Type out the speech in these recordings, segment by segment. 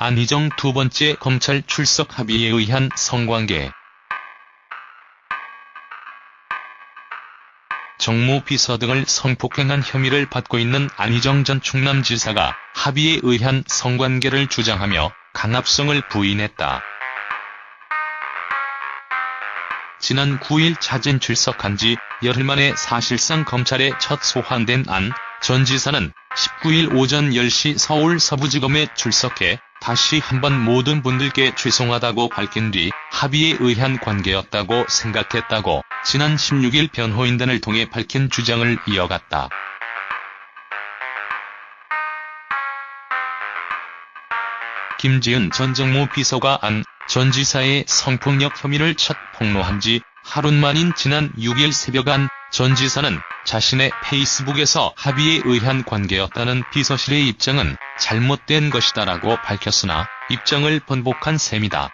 안희정 두 번째 검찰 출석 합의에 의한 성관계 정무 비서 등을 성폭행한 혐의를 받고 있는 안희정 전 충남지사가 합의에 의한 성관계를 주장하며 강압성을 부인했다. 지난 9일 자진 출석한 지 열흘 만에 사실상 검찰에 첫 소환된 안 전 지사는 19일 오전 10시 서울 서부지검에 출석해 다시 한번 모든 분들께 죄송하다고 밝힌 뒤 합의에 의한 관계였다고 생각했다고 지난 16일 변호인단을 통해 밝힌 주장을 이어갔다. 김지은 전 정무 비서가 안 전 지사의 성폭력 혐의를 첫 폭로한 지 하루 만인 지난 6일 새벽 안 전 지사는 자신의 페이스북에서 합의에 의한 관계였다는 비서실의 입장은 잘못된 것이다라고 밝혔으나 입장을 번복한 셈이다.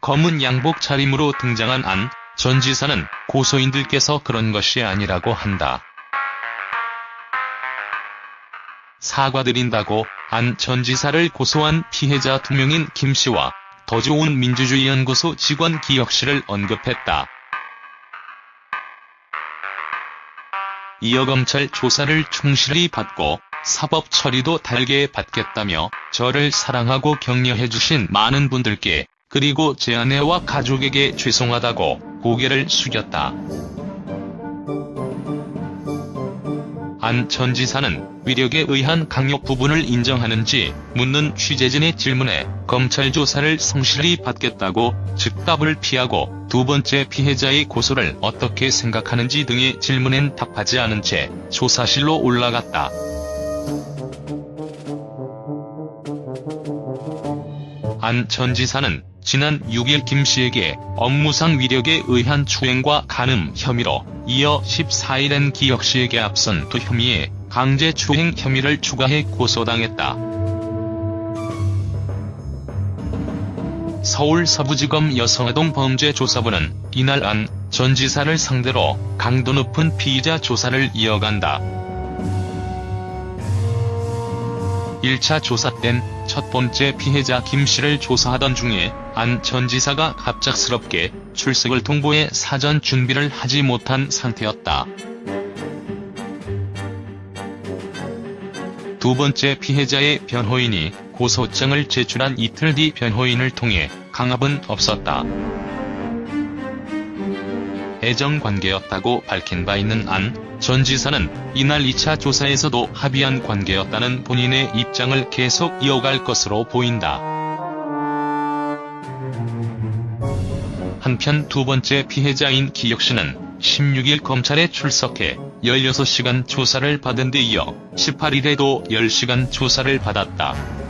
검은 양복 차림으로 등장한 안 전 지사는 고소인들께서 그런 것이 아니라고 한다. 사과드린다고 안 전 지사를 고소한 피해자 두 명인 김씨와 더 좋은 민주주의연구소 직원 기혁 씨를 언급했다. 이어 검찰 조사를 충실히 받고 사법 처리도 달게 받겠다며 저를 사랑하고 격려해주신 많은 분들께 그리고 제 아내와 가족에게 죄송하다고 고개를 숙였다. 안 전 지사는 위력에 의한 강요 부분을 인정하는지 묻는 취재진의 질문에 검찰 조사를 성실히 받겠다고 즉답을 피하고 두 번째 피해자의 고소를 어떻게 생각하는지 등의 질문엔 답하지 않은 채 조사실로 올라갔다. 안 전 지사는 지난 6일 김씨에게 업무상 위력에 의한 추행과 간음 혐의로 이어 14일엔 기혁씨에게 앞선 두 혐의에 강제추행 혐의를 추가해 고소당했다. 서울 서부지검 여성아동 범죄조사부는 이날 안 전 지사를 상대로 강도 높은 피의자 조사를 이어간다. 1차 조사 땐 첫 번째 피해자 김씨를 조사하던 중에 안 전 지사가 갑작스럽게 출석을 통보해 사전 준비를 하지 못한 상태였다. 두 번째 피해자의 변호인이 고소장을 제출한 이틀 뒤 변호인을 통해 강압은 없었다. 애정관계였다고 밝힌 바 있는 안 전 지사는 이날 2차 조사에서도 합의한 관계였다는 본인의 입장을 계속 이어갈 것으로 보인다. 한편 두 번째 피해자인 기혁씨는 16일 검찰에 출석해 16시간 조사를 받은 데 이어 18일에도 10시간 조사를 받았다.